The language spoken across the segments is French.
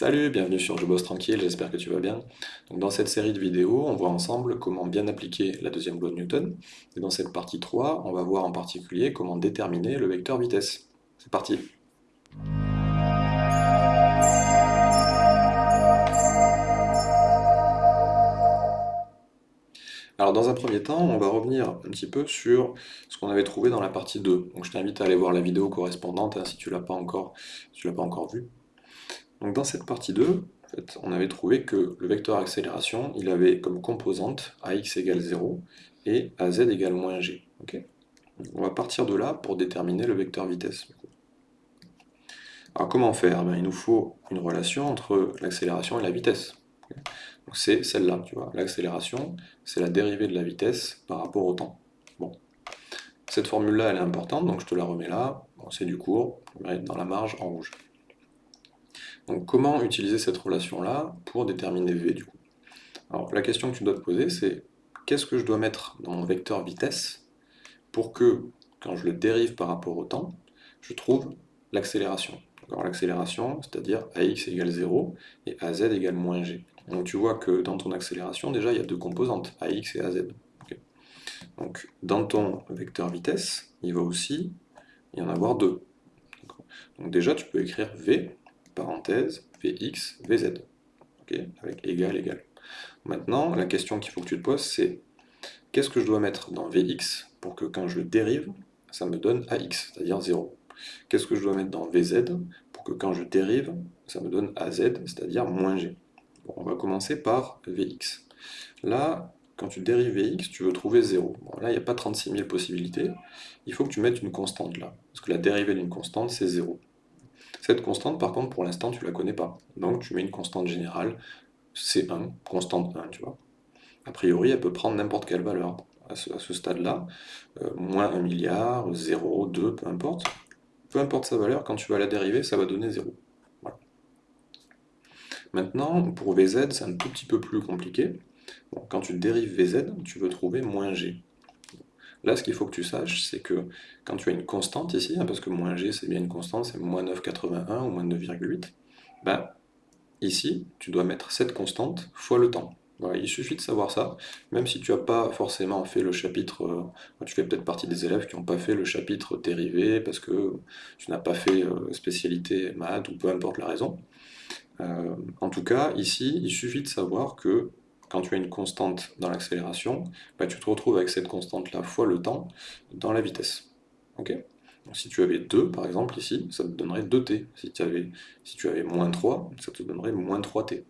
Salut, bienvenue sur Je bosse tranquille, j'espère que tu vas bien. Dans cette série de vidéos, on voit ensemble comment bien appliquer la deuxième loi de Newton. Et dans cette partie 3, on va voir en particulier comment déterminer le vecteur vitesse. C'est parti Alors dans un premier temps, on va revenir un petit peu sur ce qu'on avait trouvé dans la partie 2. Donc je t'invite à aller voir la vidéo correspondante hein, si tu ne l'as pas encore, l'as pas encore vue. Donc dans cette partie 2, on avait trouvé que le vecteur accélération, il avait comme composante ax égale 0 et az égale moins g. on va partir de là pour déterminer le vecteur vitesse. Alors comment faire? Ben, Il nous faut une relation entre l'accélération et la vitesse. C'est celle-là, tu vois. L'accélération, c'est la dérivée de la vitesse par rapport au temps. Bon. Cette formule-là, elle est importante, donc je te la remets là. c'est du cours, dans la marge en rouge. Donc comment utiliser cette relation-là pour déterminer V du coup? La question que tu dois te poser c'est qu'est-ce que je dois mettre dans mon vecteur vitesse pour que, quand je le dérive par rapport au temps, je trouve l'accélération? L'accélération, c'est-à-dire AX égale 0 et AZ égale moins G. Donc tu vois que dans ton accélération, déjà, il y a deux composantes, AX et AZ. Donc dans ton vecteur vitesse, il va aussi y en avoir deux. Donc déjà, tu peux écrire V parenthèse, Vx, Vz, avec égal, égal. Maintenant, la question qu'il faut que tu te poses, c'est qu'est-ce que je dois mettre dans Vx pour que quand je dérive, ça me donne AX, c'est-à-dire 0 Qu'est-ce que je dois mettre dans Vz pour que quand je dérive, ça me donne AZ, c'est-à-dire moins G? On va commencer par Vx. Là, quand tu dérives Vx, tu veux trouver 0. là, il n'y a pas 36 000 possibilités. Il faut que tu mettes une constante là. Parce que la dérivée d'une constante, c'est 0. Cette constante, par contre, pour l'instant, tu la connais pas. Donc tu mets une constante générale, C1, constante 1, tu vois. A priori, elle peut prendre n'importe quelle valeur à ce, stade-là. Euh, moins 1 milliard, 0, 2, peu importe. Peu importe sa valeur, quand tu vas la dériver, ça va donner 0. Maintenant, pour Vz, c'est un tout petit peu plus compliqué. quand tu dérives Vz, tu veux trouver moins g. Là, ce qu'il faut que tu saches, c'est que quand tu as une constante ici, hein, parce que moins g c'est bien une constante, c'est moins 9,81 ou moins 9,8, ben, ici, tu dois mettre cette constante fois le temps. il suffit de savoir ça, même si tu n'as pas forcément fait le chapitre, euh, tu fais peut-être partie des élèves qui n'ont pas fait le chapitre dérivé, parce que tu n'as pas fait euh, spécialité maths, ou peu importe la raison. Euh, en tout cas, ici, il suffit de savoir que quand tu as une constante dans l'accélération, bah, tu te retrouves avec cette constante-là fois le temps dans la vitesse. Ok? Si tu avais 2, par exemple, ici, ça te donnerait 2t. Si tu avais, si tu avais moins 3, ça te donnerait moins 3t.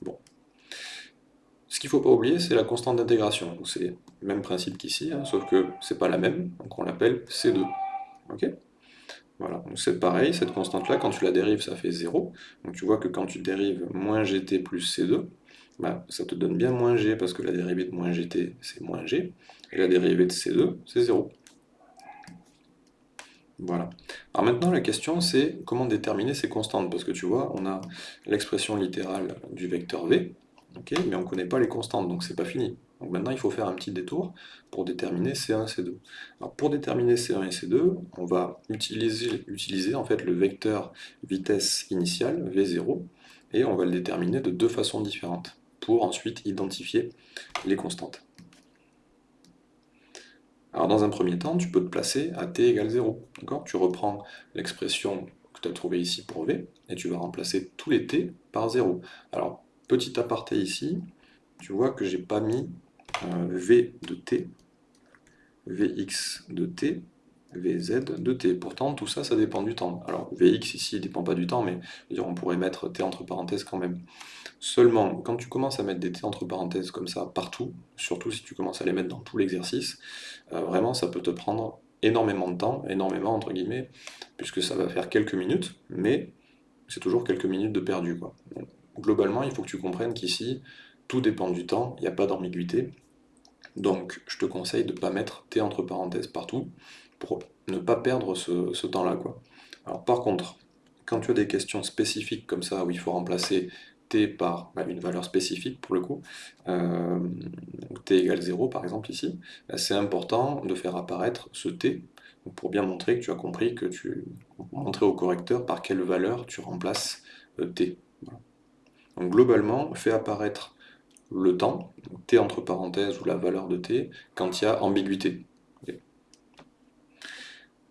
Bon. Ce qu'il ne faut pas oublier, c'est la constante d'intégration. C'est le même principe qu'ici, hein, sauf que c'est pas la même, donc on l'appelle C2. Ok? Voilà, c'est pareil, cette constante-là, quand tu la dérives, ça fait 0. Donc tu vois que quand tu dérives moins gt plus C2, bah, ça te donne bien moins g, parce que la dérivée de moins gt, c'est moins g, et la dérivée de c2, c'est 0. Voilà. Alors maintenant, la question, c'est comment déterminer ces constantes, parce que tu vois, on a l'expression littérale du vecteur v, mais on ne connaît pas les constantes, donc c'est pas fini. Donc maintenant, il faut faire un petit détour pour déterminer C1 et C2. Alors pour déterminer C1 et C2, on va utiliser, en fait le vecteur vitesse initiale, V0, et on va le déterminer de deux façons différentes pour ensuite identifier les constantes. Alors dans un premier temps, tu peux te placer à t égale 0. Tu reprends l'expression que tu as trouvée ici pour v, et tu vas remplacer tous les t par 0. Alors, petit aparté ici, tu vois que j'ai pas mis euh, v de t, vx de t, Vz de t. Pourtant, tout ça, ça dépend du temps. Alors, Vx ici ne dépend pas du temps, mais on pourrait mettre t entre parenthèses quand même. Seulement, quand tu commences à mettre des t entre parenthèses comme ça partout, surtout si tu commences à les mettre dans tout l'exercice, euh, vraiment, ça peut te prendre énormément de temps, énormément entre guillemets, puisque ça va faire quelques minutes, mais c'est toujours quelques minutes de perdu. Globalement, il faut que tu comprennes qu'ici, tout dépend du temps, il n'y a pas d'ambiguïté, donc je te conseille de ne pas mettre t entre parenthèses partout, ne pas perdre ce, temps-là. Alors par contre, quand tu as des questions spécifiques comme ça, où il faut remplacer t par bah, une valeur spécifique pour le coup, euh, t égale 0 par exemple ici, bah, c'est important de faire apparaître ce t, pour bien montrer que tu as compris, que tu montrer au correcteur par quelle valeur tu remplaces euh, t. Donc globalement, fait apparaître le temps, t entre parenthèses ou la valeur de t, quand il y a ambiguïté.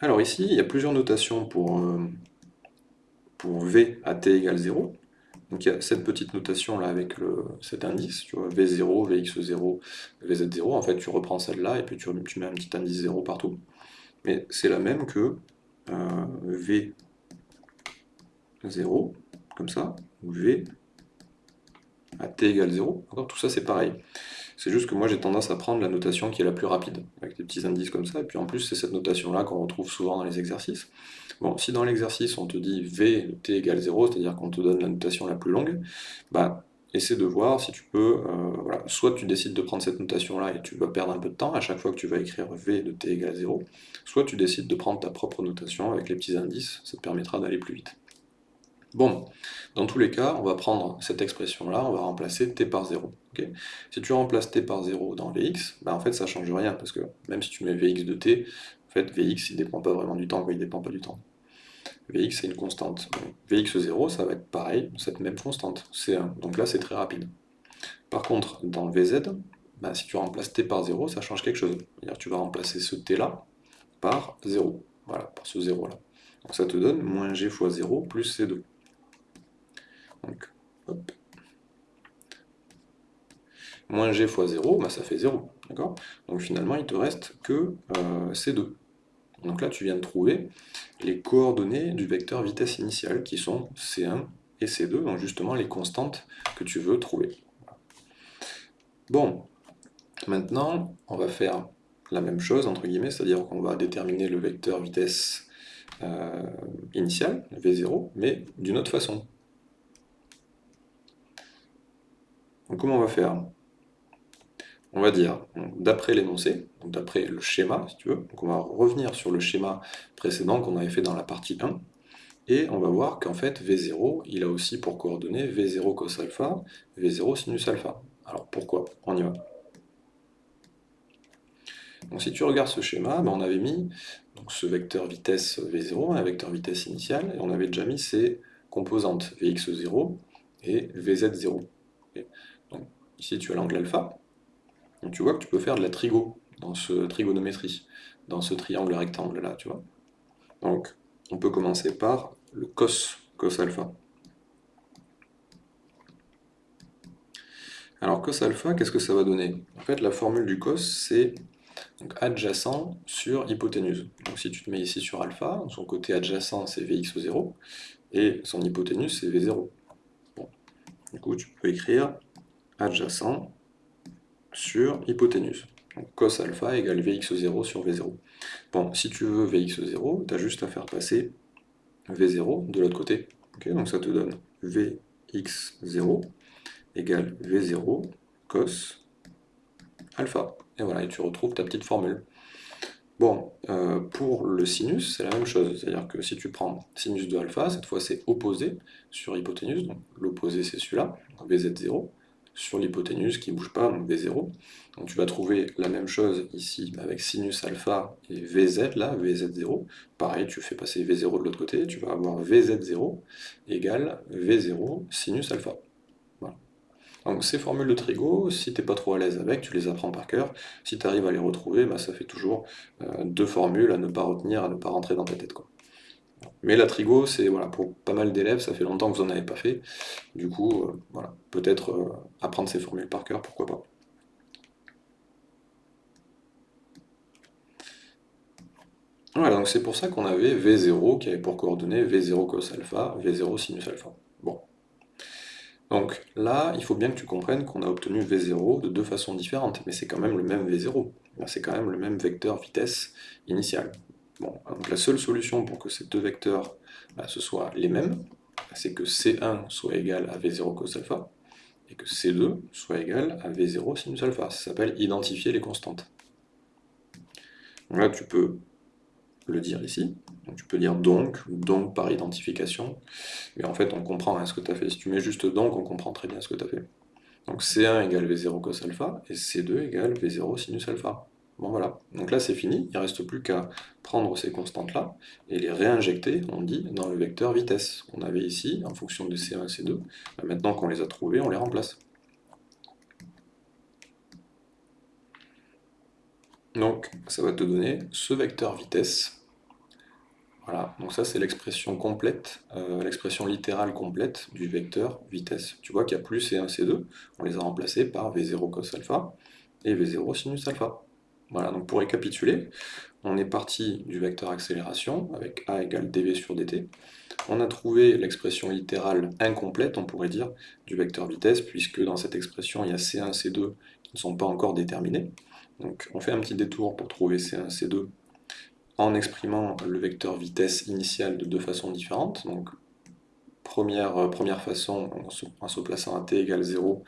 Alors ici, il y a plusieurs notations pour, euh, v à t égale 0. Donc il y a cette petite notation là avec cet indice, tu vois, V0, Vx0, Vz0, en fait tu reprends celle-là et puis tu, tu, mets un petit indice 0 partout. Mais c'est la même que euh, V0, comme ça, ou V à t égale 0. Tout ça c'est pareil. C'est juste que moi j'ai tendance à prendre la notation qui est la plus rapide, avec des petits indices comme ça, et puis en plus c'est cette notation-là qu'on retrouve souvent dans les exercices. Bon, si dans l'exercice on te dit V de t égale 0, c'est-à-dire qu'on te donne la notation la plus longue, bah essaie de voir si tu peux, euh, voilà, soit tu décides de prendre cette notation-là et tu vas perdre un peu de temps à chaque fois que tu vas écrire V de t égale 0, soit tu décides de prendre ta propre notation avec les petits indices, ça te permettra d'aller plus vite. Bon, dans tous les cas, on va prendre cette expression-là, on va remplacer t par 0. si tu remplaces t par 0 dans vx, bah en fait ça ne change rien, parce que même si tu mets vx de t, en fait vx il ne dépend pas vraiment du temps, quoi, il dépend pas du temps. vx c'est une constante. vx0, ça va être pareil, cette même constante, c1. Donc là c'est très rapide. Par contre, dans vz, bah, si tu remplaces t par 0, ça change quelque chose. C'est-à-dire tu vas remplacer ce t-là par 0. Voilà, par ce 0-là. Donc ça te donne moins g fois 0 plus c2. Donc, hop. Moins g fois 0, bah, ça fait 0. D'accord? Donc finalement, il te reste que euh, C2. Donc là, tu viens de trouver les coordonnées du vecteur vitesse initiale, qui sont C1 et C2, donc justement les constantes que tu veux trouver. Bon, maintenant, on va faire la même chose, entre guillemets, c'est-à-dire qu'on va déterminer le vecteur vitesse euh, initiale, V0, mais d'une autre façon. Donc comment on va faire? On va dire, d'après l'énoncé, d'après le schéma, si tu veux, on va revenir sur le schéma précédent qu'on avait fait dans la partie 1, et on va voir qu'en fait V0, il a aussi pour coordonnées V0 cos alpha, V0 sinus alpha. Alors pourquoi? On y va. Donc si tu regardes ce schéma, ben, on avait mis donc, ce vecteur vitesse V0, un vecteur vitesse initial, et on avait déjà mis ses composantes Vx0 et Vz0. Ici, tu as l'angle alpha. Donc tu vois que tu peux faire de la trigo dans ce trigonométrie, dans ce triangle rectangle là, tu vois. Donc, on peut commencer par le cos, cos alpha. Alors cos alpha, qu'est-ce que ça va donner? En fait, la formule du cos, c'est adjacent sur hypoténuse. Donc si tu te mets ici sur alpha, son côté adjacent c'est Vx0, et son hypoténuse c'est V0. Du coup, tu peux écrire adjacent sur hypoténuse. Donc cos alpha égale Vx0 sur V0. Bon, si tu veux Vx0, tu as juste à faire passer V0 de l'autre côté. donc ça te donne Vx0 égale V0 cos alpha. Et voilà, et tu retrouves ta petite formule. Bon, euh, pour le sinus, c'est la même chose. C'est-à-dire que si tu prends sinus de alpha, cette fois c'est opposé sur hypoténuse, donc l'opposé c'est celui-là, Vz0, sur l'hypoténuse qui ne bouge pas, donc V0. Donc tu vas trouver la même chose ici avec sinus alpha et Vz, là, Vz0. Pareil, tu fais passer V0 de l'autre côté, tu vas avoir Vz0 égale V0 sinus alpha. Donc ces formules de trigo, si tu n'es pas trop à l'aise avec, tu les apprends par cœur. Si tu arrives à les retrouver, bah, ça fait toujours euh, deux formules à ne pas retenir, à ne pas rentrer dans ta tête. Quoi. Mais la trigo, c'est pour pas mal d'élèves, ça fait longtemps que vous n'en avez pas fait. Du coup, euh, peut-être euh, apprendre ces formules par cœur, pourquoi pas. Voilà, donc c'est pour ça qu'on avait V0 qui avait pour coordonnées V0 cos alpha, V0 sinus alpha. Bon. Donc là, il faut bien que tu comprennes qu'on a obtenu V0 de deux façons différentes, mais c'est quand même le même V0. C'est quand même le même vecteur vitesse initiale. Donc la seule solution pour que ces deux vecteurs bah, soient les mêmes, c'est que C1 soit égal à V0 cos alpha, et que C2 soit égal à V0 sinus alpha. Ça s'appelle identifier les constantes. Là, tu peux le dire ici. Donc, tu peux dire donc, donc par identification. Mais en fait, on comprend ce que tu as fait. Si tu mets juste donc, on comprend très bien ce que tu as fait. Donc C1 égale V0 cos alpha, et C2 égale V0 sinus alpha. Bon voilà, donc là c'est fini, il ne reste plus qu'à prendre ces constantes-là et les réinjecter, on dit, dans le vecteur vitesse qu'on avait ici, en fonction de C1 et C2. Maintenant qu'on les a trouvés, on les remplace. Donc ça va te donner ce vecteur vitesse. Voilà, donc ça c'est l'expression complète, euh, l'expression littérale complète du vecteur vitesse. Tu vois qu'il y a plus C1, C2, on les a remplacés par V0 cos alpha et V0 sinus alpha. Voilà, donc pour récapituler, on est parti du vecteur accélération avec A égale dv sur dt. On a trouvé l'expression littérale incomplète, on pourrait dire, du vecteur vitesse, puisque dans cette expression, il y a C1, C2 qui ne sont pas encore déterminés. Donc on fait un petit détour pour trouver C1, C2 en exprimant le vecteur vitesse initial de deux façons différentes. Donc première, euh, première façon, en se plaçant à t égale 0,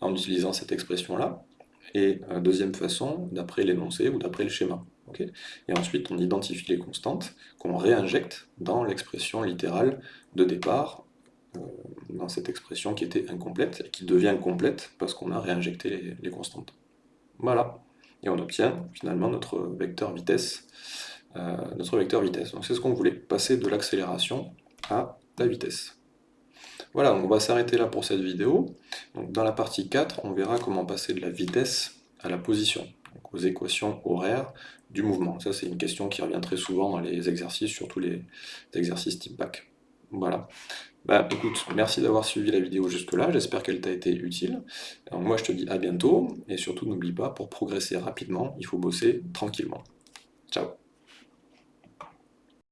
en utilisant cette expression-là et deuxième façon, d'après l'énoncé ou d'après le schéma. et ensuite, on identifie les constantes qu'on réinjecte dans l'expression littérale de départ, euh, dans cette expression qui était incomplète, et qui devient complète parce qu'on a réinjecté les, constantes. Voilà. Et on obtient finalement notre vecteur vitesse. Euh, notre vecteur vitesse. Donc c'est ce qu'on voulait, passer de l'accélération à la vitesse. Voilà, on va s'arrêter là pour cette vidéo. dans la partie 4, on verra comment passer de la vitesse à la position, aux équations horaires du mouvement. Ça, c'est une question qui revient très souvent dans les exercices, surtout les exercices type bac. Voilà. Bah écoute, merci d'avoir suivi la vidéo jusque-là, j'espère qu'elle t'a été utile. moi, je te dis à bientôt, et surtout n'oublie pas, pour progresser rapidement, il faut bosser tranquillement. Ciao